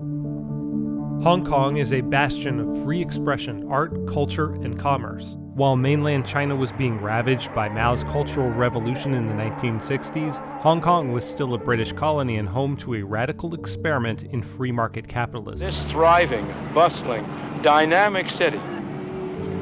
Hong Kong is a bastion of free expression, art, culture, and commerce. While mainland China was being ravaged by Mao's Cultural Revolution in the 1960s, Hong Kong was still a British colony and home to a radical experiment in free market capitalism. This thriving, bustling, dynamic city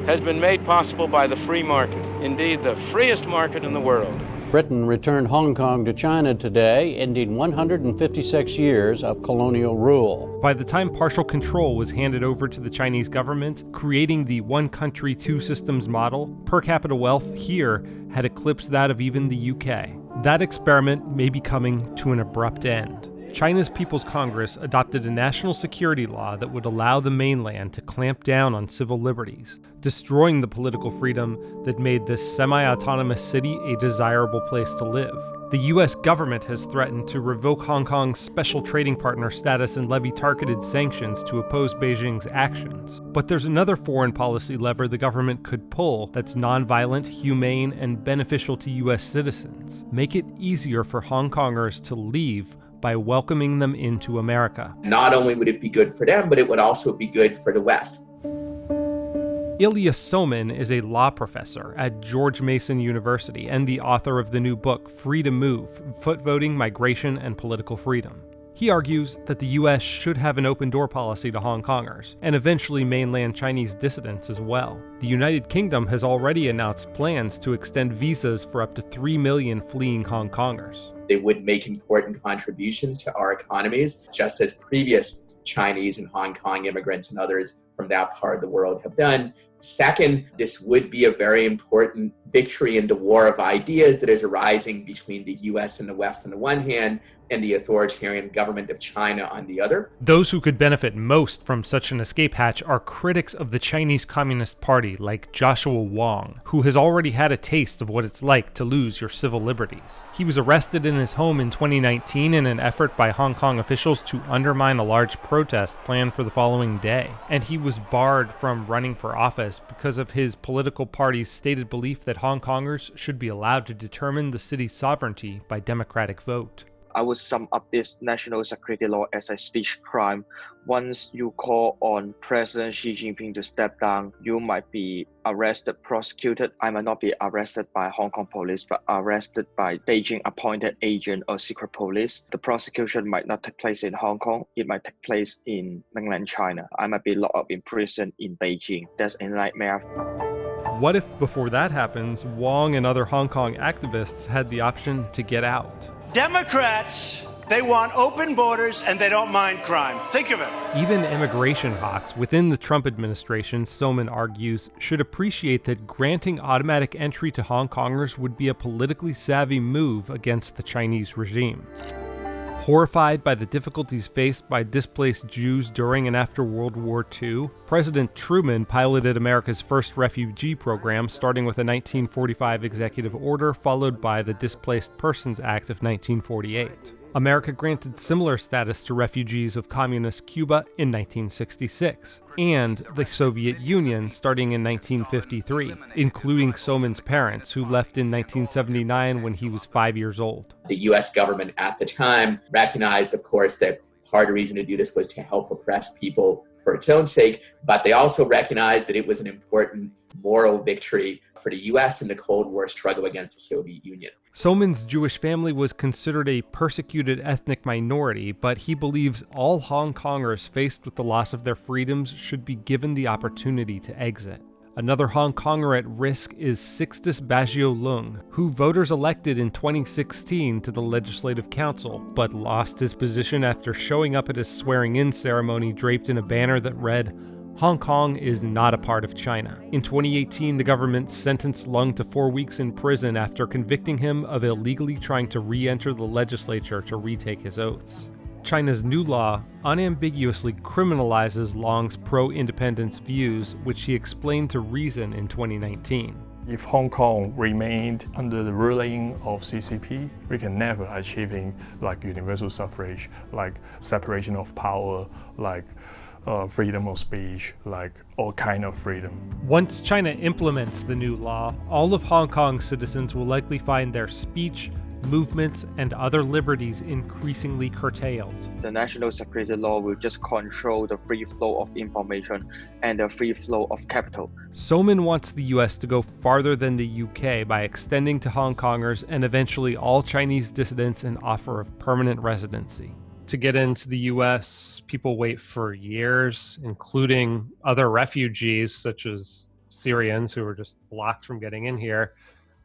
has been made possible by the free market, indeed, the freest market in the world. Britain returned Hong Kong to China today, ending 156 years of colonial rule. By the time partial control was handed over to the Chinese government, creating the one country, two systems model, per capita wealth here had eclipsed that of even the UK. That experiment may be coming to an abrupt end. China's People's Congress adopted a national security law that would allow the mainland to clamp down on civil liberties, destroying the political freedom that made this semi autonomous city a desirable place to live. The US government has threatened to revoke Hong Kong's special trading partner status and levy targeted sanctions to oppose Beijing's actions. But there's another foreign policy lever the government could pull that's nonviolent, humane, and beneficial to US citizens. Make it easier for Hong Kongers to leave by welcoming them into America. Not only would it be good for them, but it would also be good for the West. Ilya Somin is a law professor at George Mason University and the author of the new book Free to Move Foot Voting, Migration, and Political Freedom. He argues that the US should have an open door policy to Hong Kongers, and eventually mainland Chinese dissidents as well. The United Kingdom has already announced plans to extend visas for up to 3 million fleeing Hong Kongers. They would make important contributions to our economies, just as previous Chinese and Hong Kong immigrants and others from that part of the world have done. Second, this would be a very important victory in the war of ideas that is arising between the US and the West on the one hand and the authoritarian government of China on the other. Those who could benefit most from such an escape hatch are critics of the Chinese Communist Party like Joshua Wong, who has already had a taste of what it's like to lose your civil liberties. He was arrested in his home in 2019 in an effort by Hong Kong officials to undermine a large protest planned for the following day, and he was barred from running for office because of his political party's stated belief that Hong Kongers should be allowed to determine the city's sovereignty by democratic vote. I would sum up this national security law as a speech crime. Once you call on President Xi Jinping to step down, you might be arrested, prosecuted. I might not be arrested by Hong Kong police, but arrested by Beijing appointed agent or secret police. The prosecution might not take place in Hong Kong. It might take place in mainland China. I might be locked up in prison in Beijing. That's a nightmare. What if, before that happens, Wong and other Hong Kong activists had the option to get out? Democrats, they want open borders and they don't mind crime. Think of it. Even immigration hawks within the Trump administration, Somin argues, should appreciate that granting automatic entry to Hong Kongers would be a politically savvy move against the Chinese regime. Horrified by the difficulties faced by displaced Jews during and after World War II, President Truman piloted America's first refugee program, starting with a 1945 executive order, followed by the Displaced Persons Act of 1948. America granted similar status to refugees of communist Cuba in 1966, and the Soviet Union starting in 1953, including Somin's parents, who left in 1979 when he was five years old. The US government at the time recognized, of course, that part of the reason to do this was to help oppress people for its own sake, but they also recognized that it was an important moral victory for the US in the Cold War struggle against the Soviet Union. Somin's Jewish family was considered a persecuted ethnic minority, but he believes all Hong Kongers faced with the loss of their freedoms should be given the opportunity to exit. Another Hong Konger at risk is Sixtus Baggio Leung, who voters elected in 2016 to the Legislative Council, but lost his position after showing up at his swearing in ceremony draped in a banner that read, Hong Kong is not a part of China. In 2018, the government sentenced Leung to four weeks in prison after convicting him of illegally trying to re enter the legislature to retake his oaths. China's new law unambiguously criminalizes Leung's pro independence views, which he explained to Reason in 2019. If Hong Kong remained under the ruling of CCP, we can never achieving like universal suffrage, like separation of power, like uh, freedom of speech, like all kind of freedom. Once China implements the new law, all of Hong Kong's citizens will likely find their speech, movements, and other liberties increasingly curtailed. The national security law will just control the free flow of information and the free flow of capital. Somin wants the US to go farther than the UK by extending to Hong Kongers and eventually all Chinese dissidents an offer of permanent residency. To get into the US, people wait for years, including other refugees such as Syrians who were just blocked from getting in here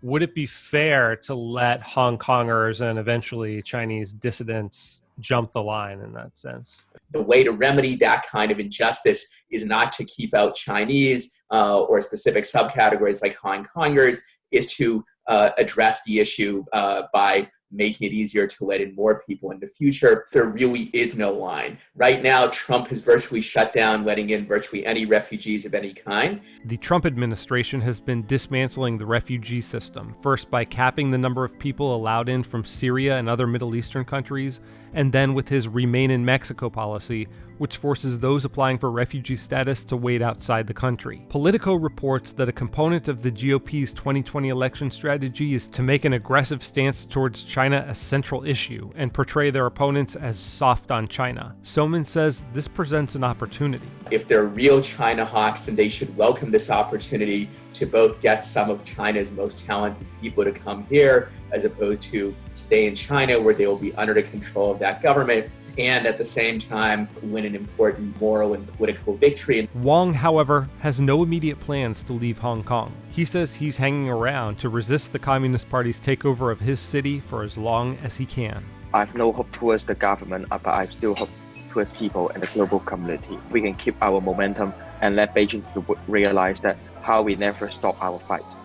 would it be fair to let Hong Kongers and eventually Chinese dissidents jump the line in that sense? The way to remedy that kind of injustice is not to keep out Chinese uh, or specific subcategories like Hong Kongers, is to uh, address the issue uh, by making it easier to let in more people in the future. There really is no line. Right now, Trump has virtually shut down letting in virtually any refugees of any kind. The Trump administration has been dismantling the refugee system, first by capping the number of people allowed in from Syria and other Middle Eastern countries, and then with his Remain in Mexico policy, which forces those applying for refugee status to wait outside the country. Politico reports that a component of the GOP's 2020 election strategy is to make an aggressive stance towards China a central issue and portray their opponents as soft on China. Somin says this presents an opportunity. If they're real China hawks, then they should welcome this opportunity to both get some of China's most talented people to come here, as opposed to stay in China where they will be under the control of that government and at the same time win an important moral and political victory. Wong, however, has no immediate plans to leave Hong Kong. He says he's hanging around to resist the Communist Party's takeover of his city for as long as he can. I have no hope towards the government, uh, but I still hope towards people and the global community. We can keep our momentum and let Beijing realize that how we never stop our fight.